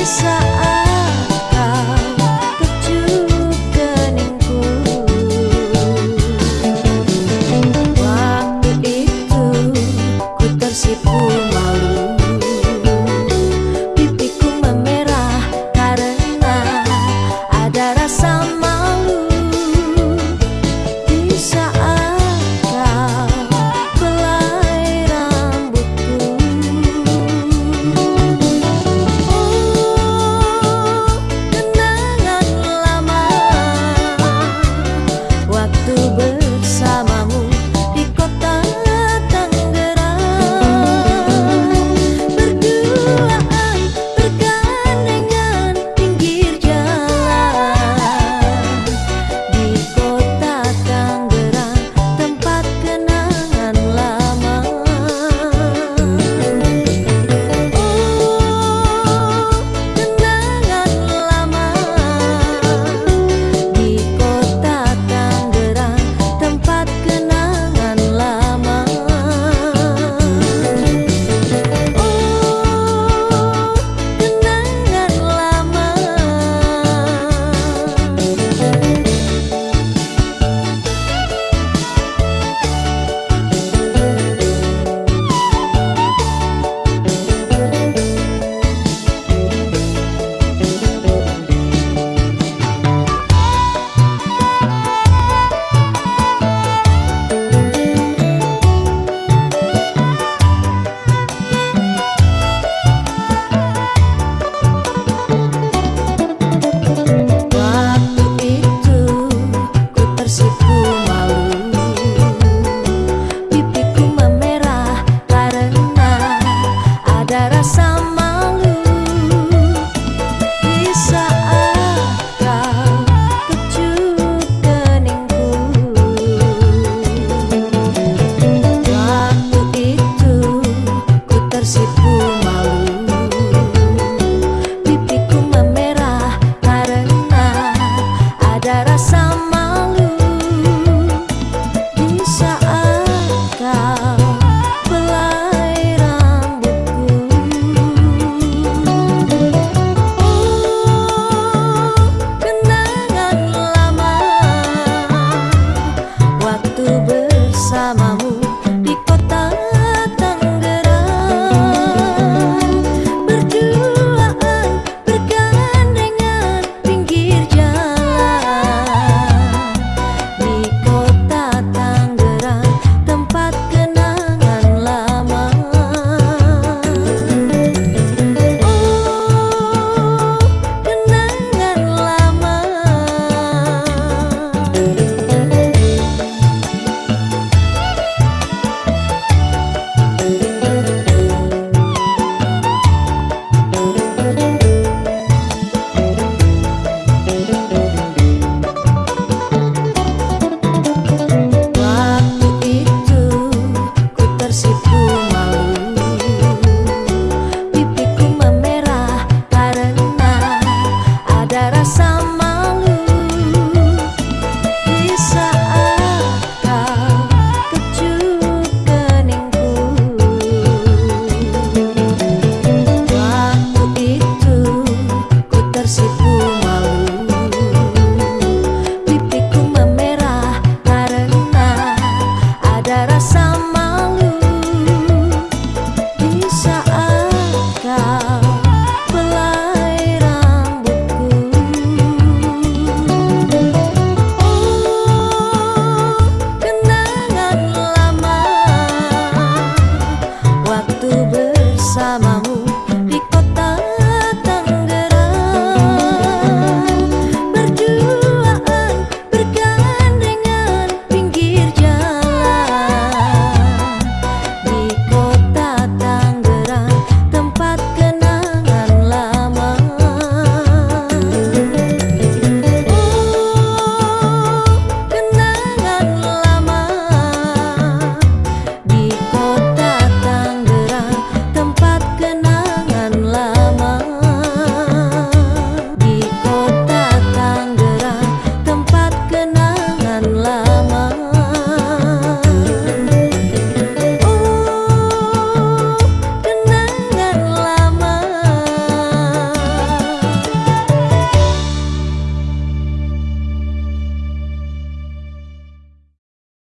preguiça